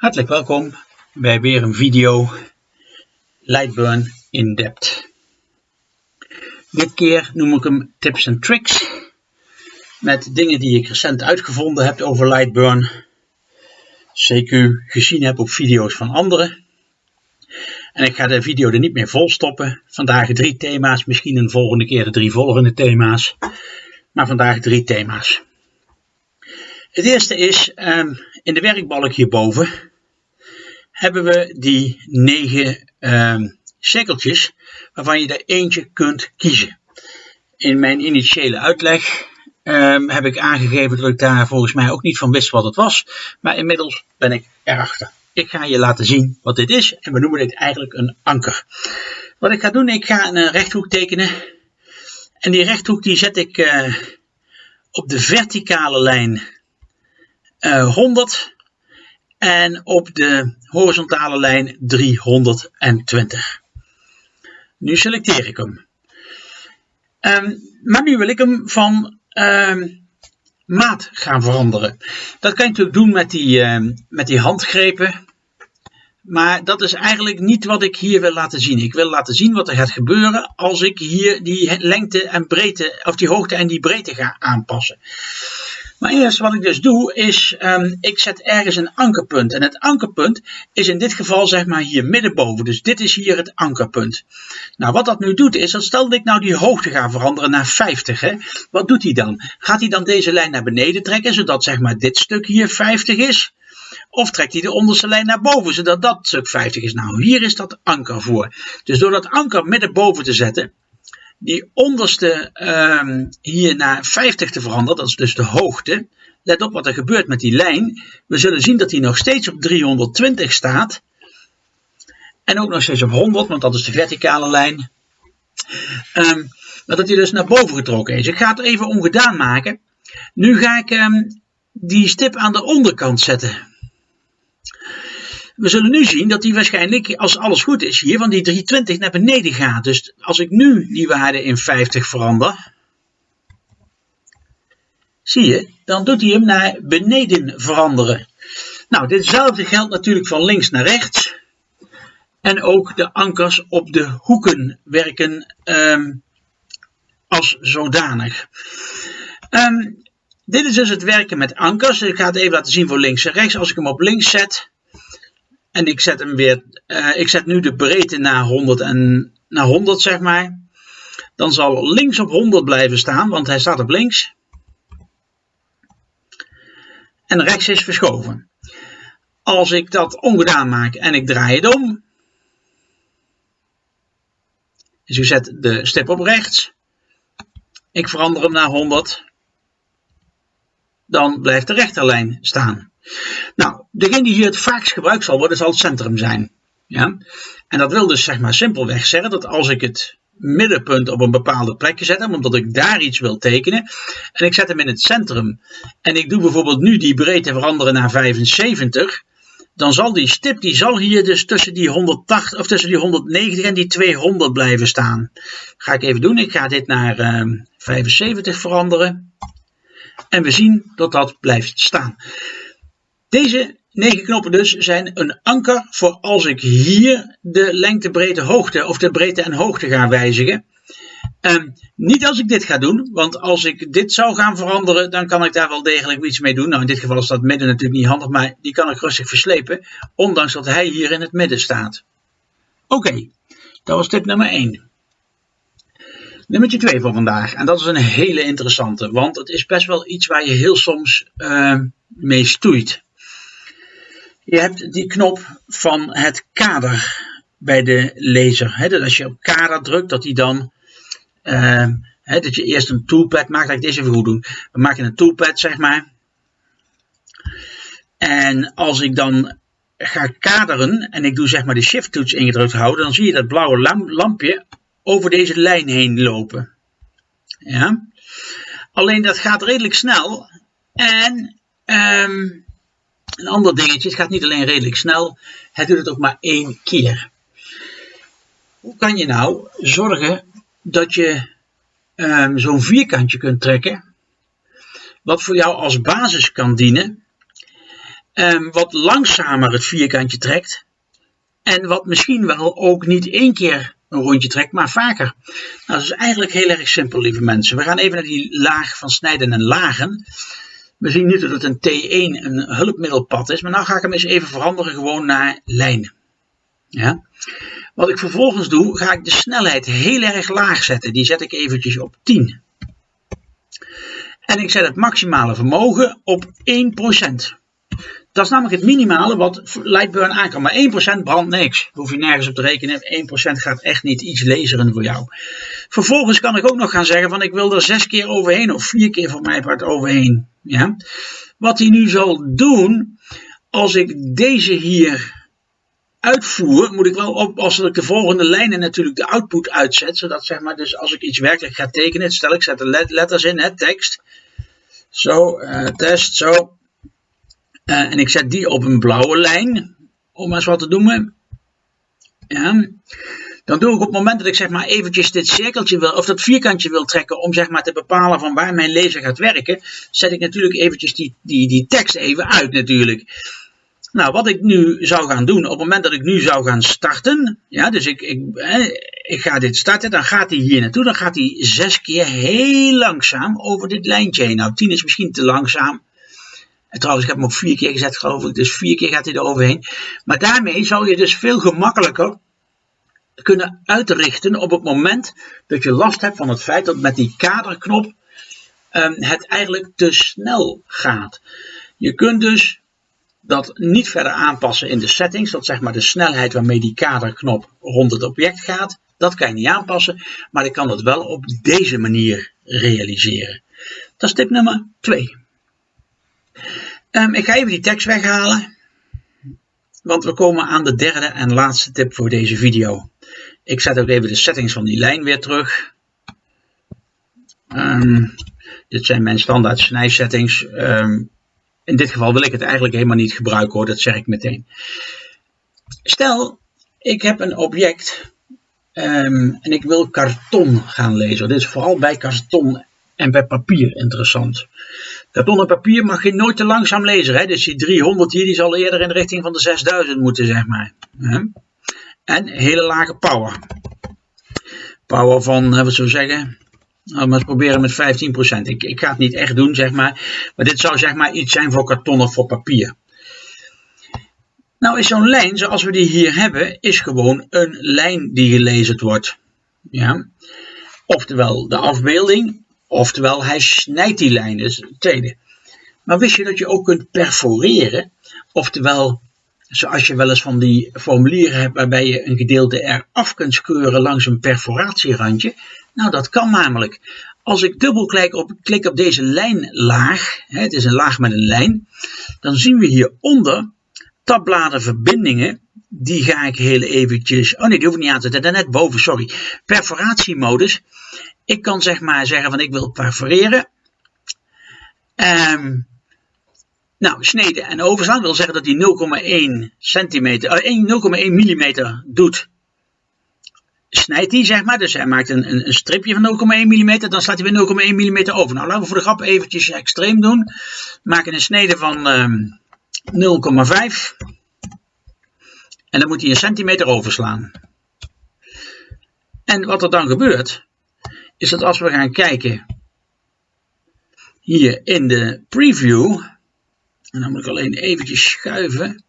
Hartelijk welkom bij weer een video Lightburn in depth. Dit keer noem ik hem tips en tricks met dingen die ik recent uitgevonden heb over Lightburn. CQ gezien heb op video's van anderen. En ik ga de video er niet meer vol stoppen. Vandaag drie thema's, misschien een volgende keer de drie volgende thema's. Maar vandaag drie thema's. Het eerste is, um, in de werkbalk hierboven hebben we die negen um, cirkeltjes waarvan je er eentje kunt kiezen. In mijn initiële uitleg um, heb ik aangegeven dat ik daar volgens mij ook niet van wist wat het was, maar inmiddels ben ik erachter. Ik ga je laten zien wat dit is en we noemen dit eigenlijk een anker. Wat ik ga doen, ik ga een rechthoek tekenen en die rechthoek die zet ik uh, op de verticale lijn uh, 100 en op de horizontale lijn 320. Nu selecteer ik hem. Um, maar nu wil ik hem van um, maat gaan veranderen. Dat kan je natuurlijk doen met die, um, met die handgrepen. Maar dat is eigenlijk niet wat ik hier wil laten zien. Ik wil laten zien wat er gaat gebeuren als ik hier die lengte en breedte, of die hoogte en die breedte ga aanpassen. Maar eerst wat ik dus doe is, um, ik zet ergens een ankerpunt. En het ankerpunt is in dit geval zeg maar hier middenboven. Dus dit is hier het ankerpunt. Nou wat dat nu doet is, dat stel dat ik nou die hoogte ga veranderen naar 50. Hè, wat doet hij dan? Gaat hij dan deze lijn naar beneden trekken, zodat zeg maar dit stuk hier 50 is? Of trekt hij de onderste lijn naar boven, zodat dat stuk 50 is? Nou, hier is dat anker voor. Dus door dat anker middenboven te zetten, die onderste um, hier naar 50 te veranderen, dat is dus de hoogte. Let op wat er gebeurt met die lijn. We zullen zien dat die nog steeds op 320 staat. En ook nog steeds op 100, want dat is de verticale lijn. Um, maar dat die dus naar boven getrokken is. Ik ga het even ongedaan maken. Nu ga ik um, die stip aan de onderkant zetten. We zullen nu zien dat die waarschijnlijk, als alles goed is hier, van die 320 naar beneden gaat. Dus als ik nu die waarde in 50 verander, zie je, dan doet hij hem naar beneden veranderen. Nou, ditzelfde geldt natuurlijk van links naar rechts. En ook de ankers op de hoeken werken um, als zodanig. Um, dit is dus het werken met ankers. Ik ga het even laten zien voor links en rechts. Als ik hem op links zet, en ik zet hem weer, uh, ik zet nu de breedte naar 100 en naar 100 zeg maar. Dan zal links op 100 blijven staan, want hij staat op links. En rechts is verschoven. Als ik dat ongedaan maak en ik draai het om. Dus ik zet de stip op rechts. Ik verander hem naar 100. Dan blijft de rechterlijn staan. Nou, degene die hier het vaakst gebruikt zal worden, zal het centrum zijn. Ja? En dat wil dus zeg maar simpelweg zeggen dat als ik het middenpunt op een bepaalde plekje zet, omdat ik daar iets wil tekenen, en ik zet hem in het centrum, en ik doe bijvoorbeeld nu die breedte veranderen naar 75, dan zal die stip, die zal hier dus tussen die 180, of tussen die 190 en die 200 blijven staan. Ga ik even doen, ik ga dit naar uh, ehm, 75 veranderen, en we zien dat dat blijft staan. Deze negen knoppen dus zijn een anker voor als ik hier de lengte, breedte, hoogte of de breedte en hoogte ga wijzigen. Um, niet als ik dit ga doen, want als ik dit zou gaan veranderen, dan kan ik daar wel degelijk iets mee doen. Nou, in dit geval is dat midden natuurlijk niet handig, maar die kan ik rustig verslepen, ondanks dat hij hier in het midden staat. Oké, dat was tip nummer 1. Nummer 2 voor vandaag, en dat is een hele interessante, want het is best wel iets waar je heel soms uh, mee stoeit. Je hebt die knop van het kader bij de laser. Dat als je op kader drukt, dat hij dan. He, dat je eerst een toolpad maakt. Laat ik deze even goed doen. We maken een toolpad, zeg maar. En als ik dan ga kaderen en ik doe zeg maar de shift toets ingedrukt houden, dan zie je dat blauwe lampje over deze lijn heen lopen. Ja. Alleen dat gaat redelijk snel. En um, een ander dingetje, het gaat niet alleen redelijk snel, het doet het ook maar één keer. Hoe kan je nou zorgen dat je um, zo'n vierkantje kunt trekken, wat voor jou als basis kan dienen, um, wat langzamer het vierkantje trekt. En wat misschien wel ook niet één keer een rondje trekt, maar vaker. Nou, dat is eigenlijk heel erg simpel, lieve mensen. We gaan even naar die laag van snijden en lagen. We zien nu dat het een T1 een hulpmiddelpad is, maar nu ga ik hem eens even veranderen gewoon naar lijnen. Ja? Wat ik vervolgens doe, ga ik de snelheid heel erg laag zetten. Die zet ik eventjes op 10. En ik zet het maximale vermogen op 1%. Dat is namelijk het minimale wat Lightburn aan kan. Maar 1% brandt niks. Hoef je nergens op te rekenen. 1% gaat echt niet iets laseren voor jou. Vervolgens kan ik ook nog gaan zeggen van ik wil er 6 keer overheen. Of 4 keer voor mij part overheen. Ja? Wat hij nu zal doen. Als ik deze hier uitvoer, moet ik wel oppassen dat ik de volgende lijnen natuurlijk de output uitzet. Zodat zeg maar, dus als ik iets werkelijk ga tekenen, stel ik zet de letters in, hè, tekst. Zo, uh, test, zo. Uh, en ik zet die op een blauwe lijn, om maar eens wat te noemen. Ja. Dan doe ik op het moment dat ik zeg maar eventjes dit cirkeltje wil, of dat vierkantje wil trekken om zeg maar te bepalen van waar mijn lezer gaat werken, zet ik natuurlijk eventjes die, die, die tekst even uit natuurlijk. Nou, wat ik nu zou gaan doen, op het moment dat ik nu zou gaan starten, ja, dus ik, ik, ik ga dit starten, dan gaat hij hier naartoe, dan gaat hij zes keer heel langzaam over dit lijntje heen. Nou, tien is misschien te langzaam. En trouwens, ik heb hem op vier keer gezet, geloof ik, dus vier keer gaat hij er overheen. Maar daarmee zou je dus veel gemakkelijker kunnen uitrichten op het moment dat je last hebt van het feit dat met die kaderknop um, het eigenlijk te snel gaat. Je kunt dus dat niet verder aanpassen in de settings. Dat zeg maar de snelheid waarmee die kaderknop rond het object gaat. Dat kan je niet aanpassen, maar ik kan dat wel op deze manier realiseren. Dat is tip nummer 2. Ehm, ik ga even die tekst weghalen, want we komen aan de derde en laatste tip voor deze video. Ik zet ook even de settings van die lijn weer terug. Um, dit zijn mijn standaard snijsettings. Um, in dit geval wil ik het eigenlijk helemaal niet gebruiken hoor, dat zeg ik meteen. Stel, ik heb een object en ik wil karton gaan lezen. Dit is vooral bij karton en bij papier interessant. Karton en papier mag je nooit te langzaam lezen. Hè? Dus die 300 hier die zal eerder in de richting van de 6000 moeten, zeg maar. En hele lage power. Power van, wat zou zeggen, nou, maar proberen met 15%. Ik, ik ga het niet echt doen, zeg maar. Maar dit zou zeg maar iets zijn voor karton of voor papier. Nou is zo'n lijn, zoals we die hier hebben, is gewoon een lijn die gelezen wordt. Ja? Oftewel de afbeelding, oftewel hij snijdt die lijn, dus het tweede. Maar wist je dat je ook kunt perforeren? Oftewel, zoals je wel eens van die formulieren hebt waarbij je een gedeelte eraf kunt skeuren langs een perforatierandje. Nou, dat kan namelijk. Als ik dubbelklik op, klik op deze lijnlaag, het is een laag met een lijn, dan zien we hieronder tabbladen verbindingen. Die ga ik heel eventjes, oh nee, die hoef ik niet aan te zetten, net boven, sorry. Perforatiemodus. Ik kan zeg maar zeggen van ik wil perforeren. Um, nou, sneden en overslaan wil zeggen dat hij 0,1 centimeter, uh, 0,1 millimeter doet snijdt hij, zeg maar. Dus hij maakt een, een, een stripje van 0,1 mm, dan slaat hij weer 0,1 mm over. Nou, laten we voor de grap eventjes extreem doen. Maken een snede van um, ehm, 0,5. En dan moet hij een centimeter overslaan. En wat er dan gebeurt, is dat als we gaan kijken hier in de preview, en dan moet ik alleen eventjes schuiven,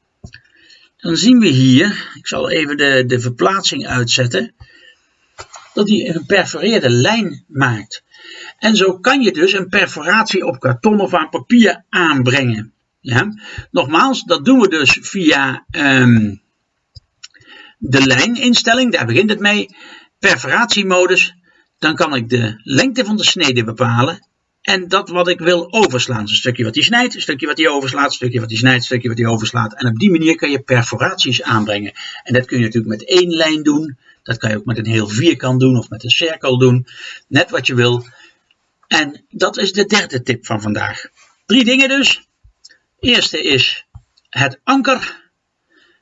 dan zien we hier, ik zal even de, de verplaatsing uitzetten, dat hij een perforeerde lijn maakt. En zo kan je dus een perforatie op karton of aan papier aanbrengen. Ja? Nogmaals, dat doen we dus via um, de lijninstelling, daar begint het mee. Perforatiemodus, dan kan ik de lengte van de snede bepalen en dat wat ik wil overslaan. een stukje wat hij snijdt, een stukje wat hij overslaat, een stukje wat hij snijdt, een stukje wat hij overslaat. En op die manier kan je perforaties aanbrengen. En dat kun je natuurlijk met één lijn doen. Dat kan je ook met een heel vierkant doen of met een cirkel doen. Net wat je wil. En dat is de derde tip van vandaag. Drie dingen dus. Eerste is het anker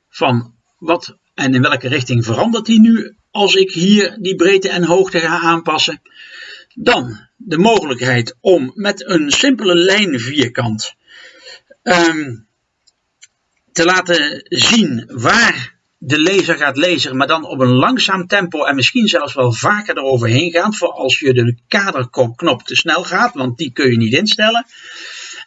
van wat en in welke richting verandert die nu als ik hier die breedte en hoogte ga aanpassen. Dan de mogelijkheid om met een simpele lijnvierkant um, te laten zien waar de lezer gaat lezen, maar dan op een langzaam tempo en misschien zelfs wel vaker eroverheen gaan, voor als je de kaderknop te snel gaat, want die kun je niet instellen.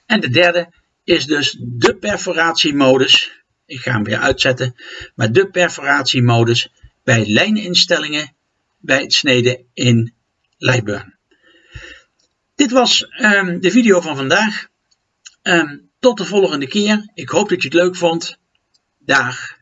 En de derde is dus de perforatiemodus. Ik ga hem weer uitzetten, maar de perforatiemodus bij lijninstellingen bij het sneden in Lightburn. Dit was um, de video van vandaag. Um, tot de volgende keer. Ik hoop dat je het leuk vond. Dag.